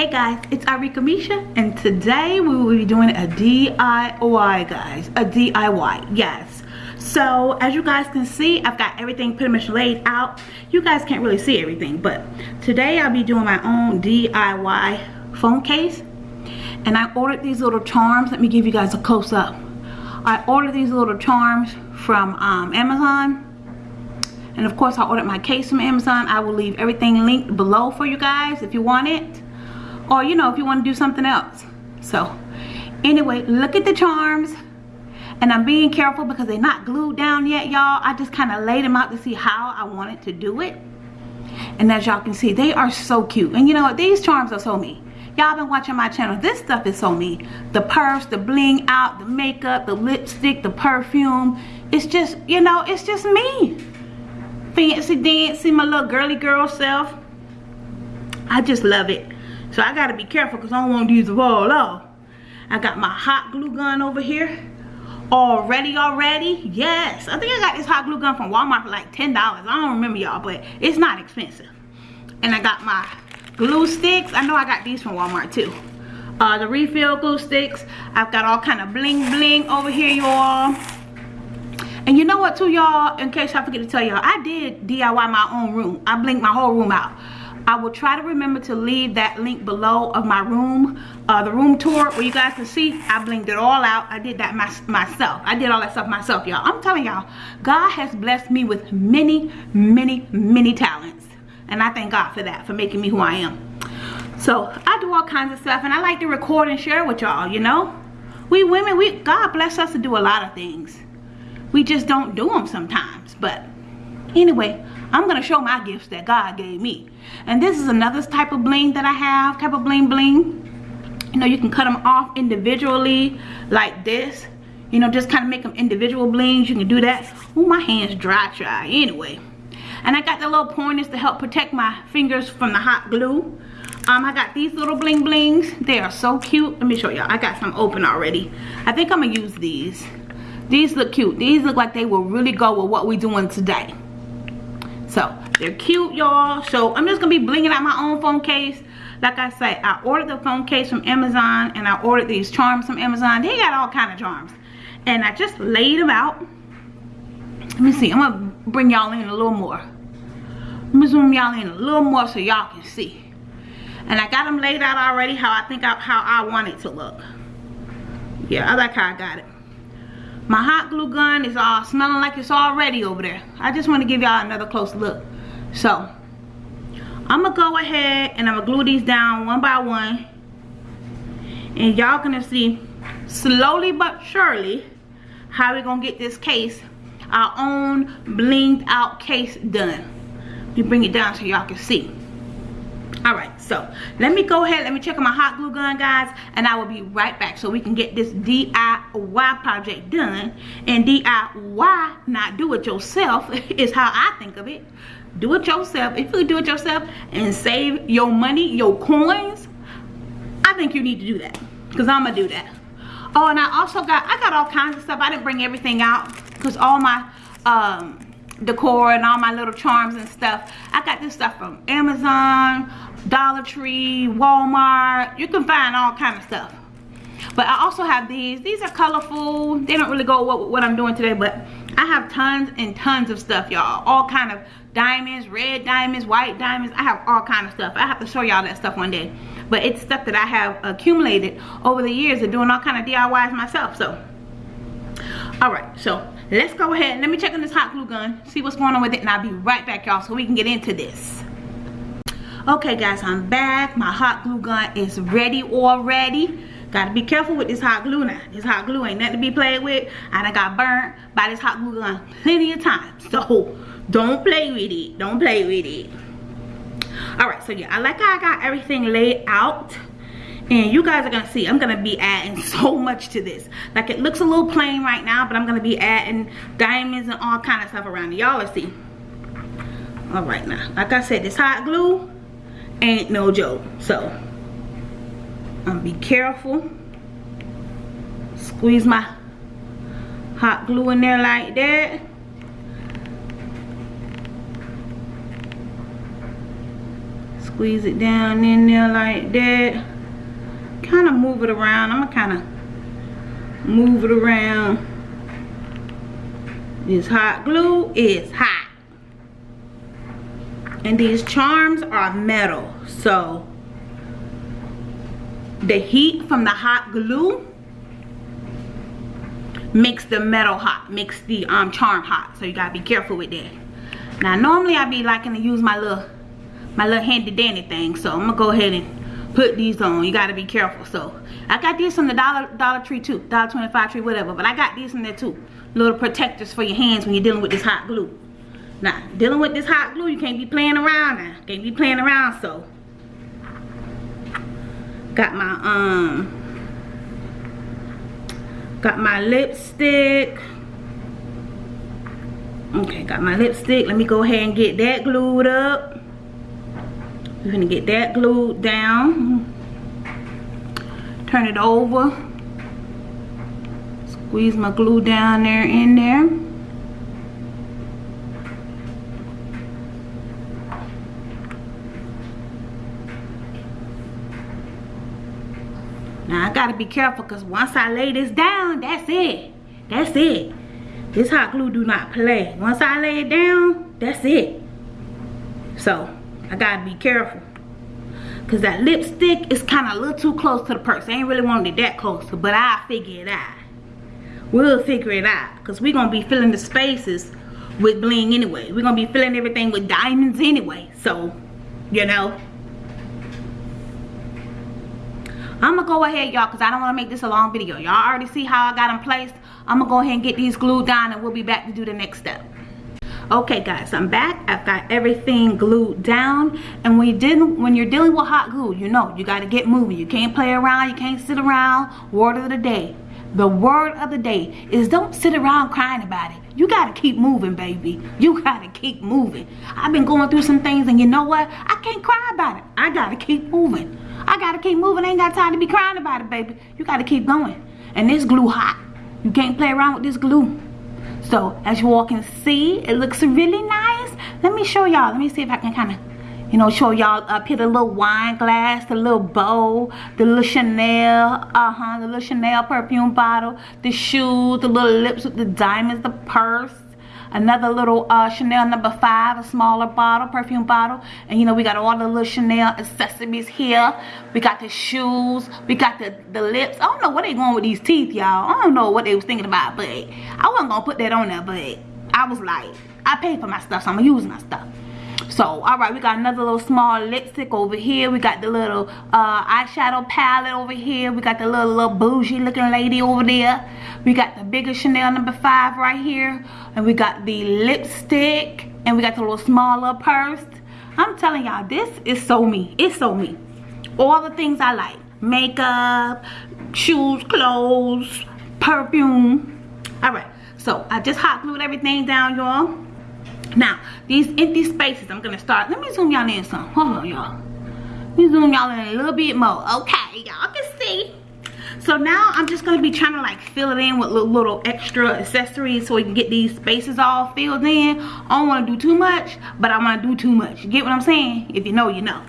Hey guys, it's Arika Misha and today we will be doing a DIY guys, a DIY, yes. So as you guys can see, I've got everything pretty much laid out. You guys can't really see everything, but today I'll be doing my own DIY phone case. And I ordered these little charms. Let me give you guys a close up. I ordered these little charms from um, Amazon. And of course I ordered my case from Amazon. I will leave everything linked below for you guys if you want it or you know if you want to do something else. So anyway look at the charms. And I'm being careful because they're not glued down yet y'all. I just kind of laid them out to see how I wanted to do it. And as y'all can see they are so cute. And you know what? These charms are so me. Y'all been watching my channel. This stuff is so me. The purse the bling out the makeup the lipstick the perfume. It's just you know it's just me. Fancy dancy my little girly girl self. I just love it so I gotta be careful because I don't want these to fall off. I got my hot glue gun over here. Already, already? Yes. I think I got this hot glue gun from Walmart for like $10. I don't remember y'all, but it's not expensive. And I got my glue sticks. I know I got these from Walmart too. Uh, the refill glue sticks. I've got all kind of bling bling over here, y'all. And you know what too, y'all? In case I forget to tell y'all, I did DIY my own room. I blinked my whole room out. I will try to remember to leave that link below of my room, uh, the room tour where you guys can see I blinked it all out. I did that my, myself. I did all that stuff myself, y'all. I'm telling y'all, God has blessed me with many, many, many talents. And I thank God for that, for making me who I am. So I do all kinds of stuff and I like to record and share with y'all, you know. We women, we God bless us to do a lot of things. We just don't do them sometimes. But anyway, I'm going to show my gifts that God gave me. And this is another type of bling that I have, type of bling bling. You know, you can cut them off individually like this. You know, just kind of make them individual blings. You can do that. Oh, my hand's dry, dry. Anyway. And I got the little pointers to help protect my fingers from the hot glue. Um, I got these little bling blings. They are so cute. Let me show y'all. I got some open already. I think I'm going to use these. These look cute. These look like they will really go with what we're doing today. So they're cute, y'all. So I'm just gonna be blinging out my own phone case. Like I say, I ordered the phone case from Amazon and I ordered these charms from Amazon. They got all kind of charms. And I just laid them out. Let me see. I'm gonna bring y'all in a little more. Let me zoom y'all in a little more so y'all can see. And I got them laid out already how I think I, how I want it to look. Yeah, I like how I got it. My hot glue gun is all smelling like it's already over there. I just want to give y'all another close look. So, I'm to go ahead and I'm to glue these down one by one. And y'all gonna see slowly but surely how we going to get this case, our own blinged out case done. Let me bring it down so y'all can see all right so let me go ahead let me check on my hot glue gun guys and i will be right back so we can get this diy project done. And diy not do it yourself is how i think of it. Do it yourself if you do it yourself and save your money your coins i think you need to do that because i'm gonna do that. Oh and i also got i got all kinds of stuff. I didn't bring everything out because all my um decor and all my little charms and stuff. I got this stuff from Amazon, Dollar Tree, Walmart. You can find all kind of stuff. But I also have these. These are colorful. They don't really go with what I'm doing today, but I have tons and tons of stuff, y'all. All kind of diamonds, red diamonds, white diamonds. I have all kind of stuff. I have to show y'all that stuff one day. But it's stuff that I have accumulated over the years of doing all kind of DIYs myself. So, all right. So, let's go ahead. Let me check on this hot glue gun. See what's going on with it. And I'll be right back, y'all, so we can get into this okay guys i'm back. My hot glue gun is ready already. Gotta be careful with this hot glue now. This hot glue ain't nothing to be played with i done got burnt by this hot glue gun plenty of times. So don't play with it. Don't play with it. All right so yeah i like how i got everything laid out and you guys are gonna see i'm gonna be adding so much to this. Like it looks a little plain right now but i'm gonna be adding diamonds and all kind of stuff around y'all see. All right now like i said this hot glue ain't no joke. So, I'm gonna be careful. Squeeze my hot glue in there like that. Squeeze it down in there like that. Kind of move it around. I'm gonna kind of move it around. This hot glue is hot. And these charms are metal. So the heat from the hot glue makes the metal hot makes the um charm hot. So you gotta be careful with that. Now normally i'd be liking to use my little my little handy dandy thing. So i'm gonna go ahead and put these on. You gotta be careful. So i got these from the dollar dollar tree too. Dollar 25 tree whatever. But i got these in there too. Little protectors for your hands when you're dealing with this hot glue now dealing with this hot glue you can't be playing around now. Can't be playing around so. Got my um got my lipstick. Okay got my lipstick. Let me go ahead and get that glued up. We're gonna get that glued down. Turn it over. Squeeze my glue down there in there Now I gotta be careful because once I lay this down, that's it. That's it. This hot glue do not play. Once I lay it down, that's it. So I gotta be careful. Cause that lipstick is kind of a little too close to the purse. I ain't really wanted it that close, but I'll figure it out. We'll figure it out. Cause we're gonna be filling the spaces with bling anyway. We're gonna be filling everything with diamonds anyway. So, you know, I'm gonna go ahead y'all because I don't want to make this a long video. Y'all already see how I got them placed. I'm gonna go ahead and get these glued down and we'll be back to do the next step. Okay guys, I'm back. I've got everything glued down. And when, you did, when you're dealing with hot glue, you know, you gotta get moving. You can't play around, you can't sit around. Word of the day. The word of the day is don't sit around crying about it. You gotta keep moving, baby. You gotta keep moving. I've been going through some things and you know what? I can't cry about it. I gotta keep moving. I gotta keep moving. I ain't got time to be crying about it, baby. You gotta keep going. And this glue hot. You can't play around with this glue. So as you walk and see, it looks really nice. Let me show y'all. Let me see if I can kind of, you know, show y'all up here the little wine glass, the little bow, the little Chanel, uh-huh, the little Chanel perfume bottle, the shoes, the little lips with the diamonds, the purse another little uh, Chanel number five, a smaller bottle, perfume bottle. And you know, we got all the little Chanel accessories here. We got the shoes. We got the, the lips. I don't know what they going with these teeth, y'all. I don't know what they was thinking about, but I wasn't to put that on there, but I was like, I paid for my stuff, so I'm to use my stuff. So, all right, we got another little small lipstick over here. We got the little uh, eyeshadow palette over here. We got the little, little bougie looking lady over there. We got the bigger Chanel number five right here. And we got the lipstick. And we got the little smaller purse. I'm telling y'all, this is so me. It's so me. All the things I like. Makeup, shoes, clothes, perfume. All right. So, I just hot glued everything down, y'all. Now, these empty spaces, I'm to start. Let me zoom y'all in some. Hold on, y'all. Let me zoom y'all in a little bit more. Okay, y'all can see. So now I'm just to be trying to like fill it in with little, little extra accessories so we can get these spaces all filled in. I don't want to do too much, but I want to do too much. You get what I'm saying? If you know, you know.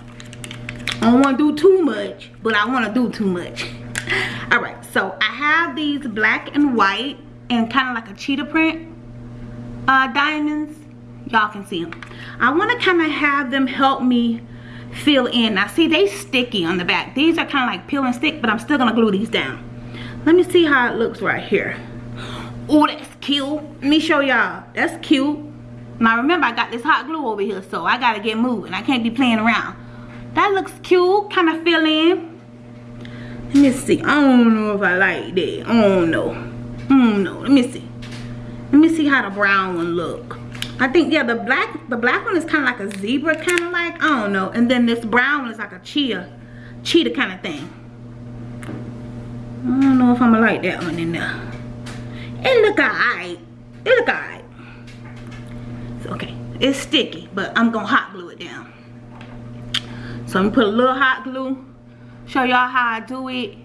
I don't want to do too much, but I want to do too much. Alright, so I have these black and white and kind of like a cheetah print uh, diamonds y'all can see them i want to kind of have them help me fill in. Now see they sticky on the back. These are kind of like peel and stick but i'm still gonna glue these down. Let me see how it looks right here. Oh that's cute. Let me show y'all. That's cute. Now remember i got this hot glue over here so i gotta get moving. I can't be playing around. That looks cute kind of fill in. Let me see. I don't know if i like that. I don't know. No let me see. Let me see how the brown one look I think, yeah, the black the black one is kind of like a zebra, kind of like, I don't know. And then this brown one is like a cheetah, cheetah kind of thing. I don't know if I'm to like that one in there. It look alright. It look alright. It's okay. It's sticky, but I'm to hot glue it down. So I'm to put a little hot glue. Show y'all how I do it.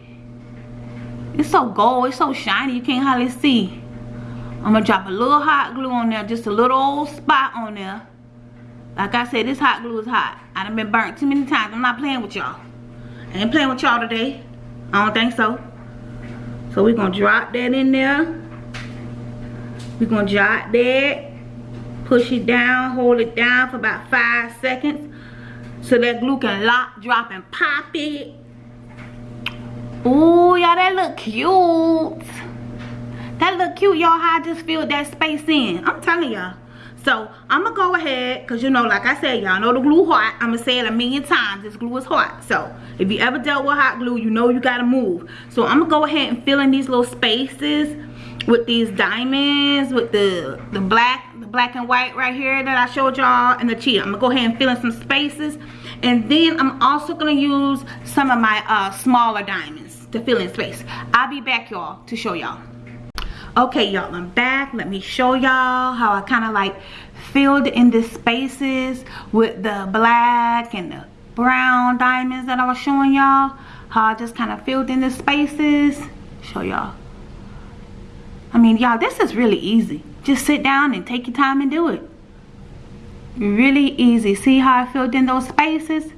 It's so gold. It's so shiny. You can't hardly see. I'm gonna drop a little hot glue on there, just a little old spot on there. Like I said, this hot glue is hot. I done been burnt too many times. I'm not playing with y'all. I ain't playing with y'all today. I don't think so. So we're gonna drop that in there. We're gonna drop that. Push it down, hold it down for about five seconds. So that glue can lock, drop, and pop it. Ooh, y'all, that look cute. That look cute, y'all, how I just filled that space in. I'm telling y'all. So, I'm going to go ahead, because, you know, like I said, y'all know the glue hot. I'm going to say it a million times. This glue is hot. So, if you ever dealt with hot glue, you know you got to move. So, I'm going to go ahead and fill in these little spaces with these diamonds, with the, the black, the black and white right here that I showed y'all, and the cheetah. I'm going to go ahead and fill in some spaces. And then, I'm also going to use some of my uh, smaller diamonds to fill in space. I'll be back, y'all, to show y'all okay y'all i'm back. Let me show y'all how i kind of like filled in the spaces with the black and the brown diamonds that i was showing y'all. How i just kind of filled in the spaces. Show y'all. I mean y'all this is really easy. Just sit down and take your time and do it. Really easy. See how i filled in those spaces?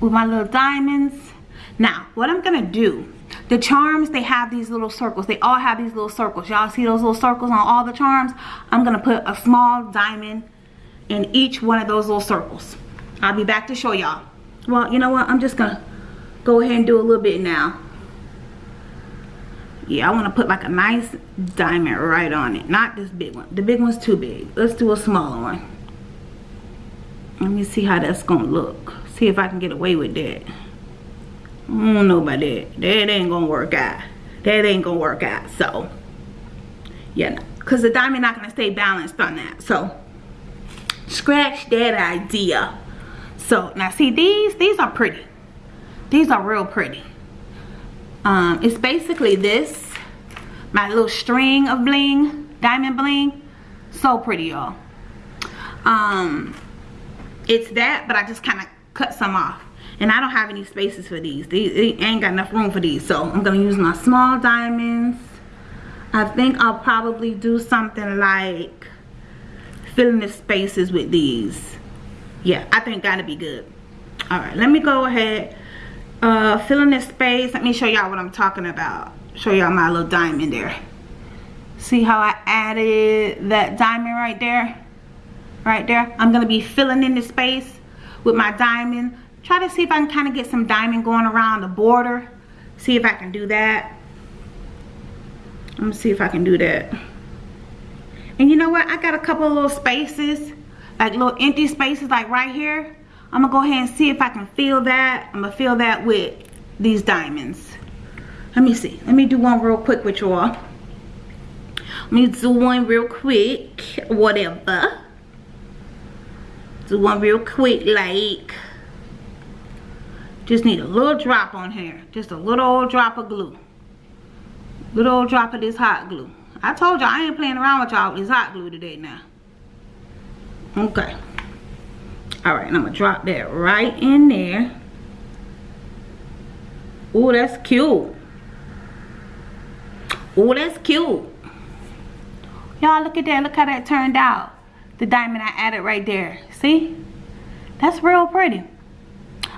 With my little diamonds. Now what i'm gonna do the charms, they have these little circles. They all have these little circles. Y'all see those little circles on all the charms? I'm going to put a small diamond in each one of those little circles. I'll be back to show y'all. Well, you know what? I'm just going to go ahead and do a little bit now. Yeah, I want to put like a nice diamond right on it. Not this big one. The big one's too big. Let's do a smaller one. Let me see how that's going to look. See if I can get away with that. I don't know about that. That ain't gonna work out. That ain't gonna work out. So, yeah, because the diamond not gonna stay balanced on that. So, scratch that idea. So, now see these, these are pretty. These are real pretty. Um, it's basically this, my little string of bling, diamond bling. So pretty, y'all. Um, it's that, but I just kind of cut some off and I don't have any spaces for these. These ain't got enough room for these. So I'm going to use my small diamonds. I think I'll probably do something like filling the spaces with these. Yeah, I think that'll be good. Alright, let me go ahead. Uh, fill in this space. Let me show y'all what I'm talking about. Show y'all my little diamond there. See how I added that diamond right there? Right there. I'm going to be filling in the space with my diamond try to see if I can kind of get some diamond going around the border. See if I can do that. Let me see if I can do that. And you know what? I got a couple little spaces, like little empty spaces like right here. I'm to go ahead and see if I can fill that. I'm to fill that with these diamonds. Let me see. Let me do one real quick with y'all. Let me do one real quick. Whatever. Do one real quick like just need a little drop on here. Just a little old drop of glue. Little old drop of this hot glue. I told y'all I ain't playing around with y'all this hot glue today now. Okay. Alright, and I'm going to drop that right in there. Oh, that's cute. Oh, that's cute. Y'all, look at that. Look how that turned out. The diamond I added right there. See? That's real pretty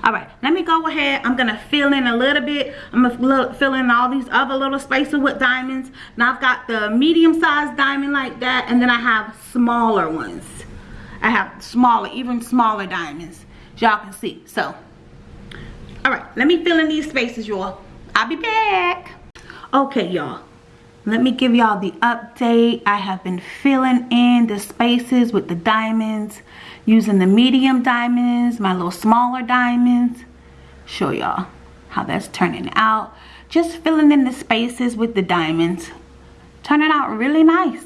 all right let me go ahead. I'm gonna fill in a little bit. I'm gonna fill in all these other little spaces with diamonds. Now i've got the medium sized diamond like that and then i have smaller ones. I have smaller even smaller diamonds. Y'all can see. So all right let me fill in these spaces y'all. I'll be back. Okay y'all let me give y'all the update i have been filling in the spaces with the diamonds using the medium diamonds, my little smaller diamonds. Show y'all how that's turning out. Just filling in the spaces with the diamonds. Turning out really nice.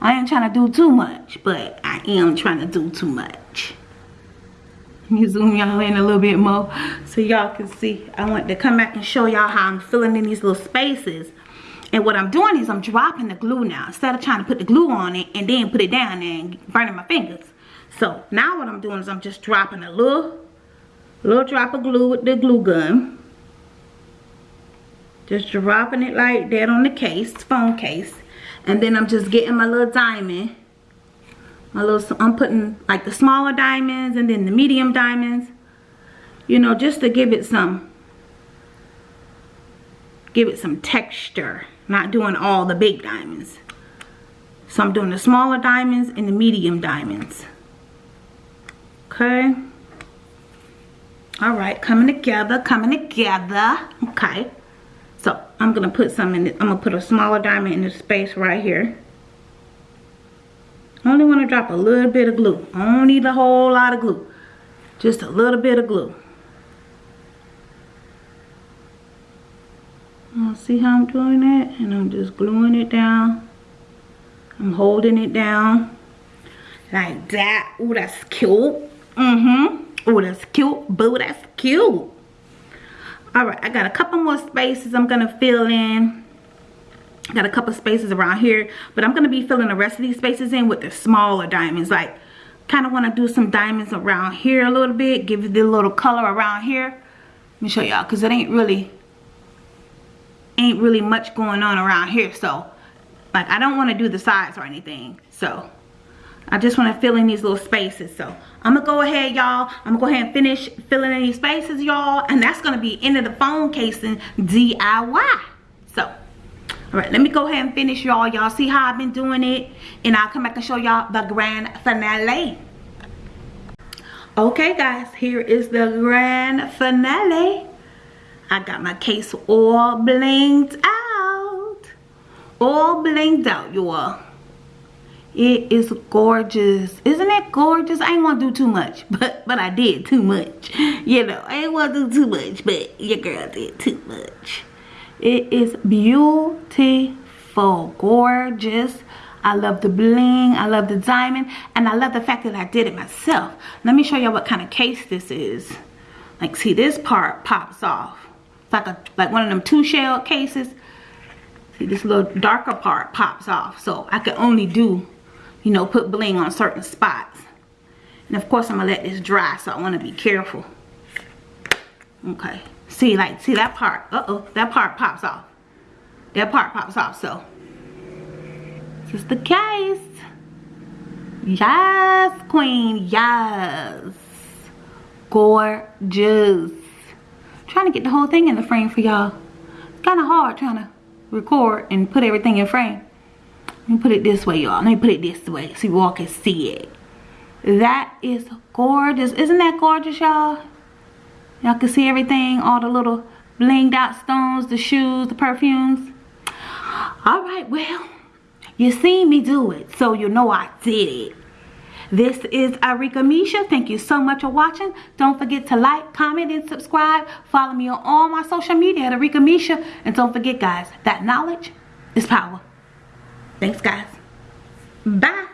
I ain't trying to do too much, but I am trying to do too much. Let me zoom y'all in a little bit more so y'all can see. I want to come back and show y'all how I'm filling in these little spaces. And what I'm doing is I'm dropping the glue now. Instead of trying to put the glue on it and then put it down and burning my fingers. So now what I'm doing is I'm just dropping a little, little drop of glue with the glue gun. Just dropping it like that on the case, phone case. And then I'm just getting my little diamond my little, I'm putting like the smaller diamonds and then the medium diamonds. You know, just to give it some, give it some texture. Not doing all the big diamonds. So I'm doing the smaller diamonds and the medium diamonds. Okay. All right, coming together, coming together. Okay. So I'm gonna put some in it. I'm gonna put a smaller diamond in the space right here. I only want to drop a little bit of glue. I don't need a whole lot of glue. Just a little bit of glue. See how I'm doing that? And I'm just gluing it down. I'm holding it down. Like that. Oh, that's cute. Mm-hmm. Oh, that's cute. Boo, that's cute. Alright, I got a couple more spaces I'm to fill in. Got a couple spaces around here. But I'm to be filling the rest of these spaces in with the smaller diamonds. Like, kind of want to do some diamonds around here a little bit. Give it a little color around here. Let me show y'all. Because it ain't really, ain't really much going on around here. So, like, I don't want to do the sides or anything. So, I just want to fill in these little spaces. So I'm going to go ahead, y'all. I'm going to go ahead and finish filling in these spaces, y'all. And that's going to be end of the phone casing DIY. So, all right, let me go ahead and finish, y'all. Y'all see how I've been doing it. And I'll come back and show y'all the grand finale. Okay, guys, here is the grand finale. I got my case all blinged out. All blinged out, y'all it is gorgeous. Isn't it gorgeous? I ain't want to do too much but but i did too much. You know i ain't want to do too much but your girl did too much. It is beautiful gorgeous. I love the bling i love the diamond and i love the fact that i did it myself. Let me show y'all what kind of case this is. Like see this part pops off like a like one of them two shell cases see this little darker part pops off so i can only do you know, put bling on certain spots. And of course, I'm to let this dry, so I want to be careful. Okay. See, like, see that part? Uh-oh, that part pops off. That part pops off, so. This is the case. Yes, queen, yes. Gorgeous. Trying to get the whole thing in the frame for y'all. Kind of hard trying to record and put everything in frame. Let me put it this way, y'all. Let me put it this way so you all can see it. That is gorgeous. Isn't that gorgeous, y'all? Y'all can see everything, all the little blinged out stones, the shoes, the perfumes. All right, well, you seen me do it, so you know I did it. This is Arika Misha. Thank you so much for watching. Don't forget to like, comment, and subscribe. Follow me on all my social media at Arika Misha. And don't forget, guys, that knowledge is power. Thanks, guys. Bye.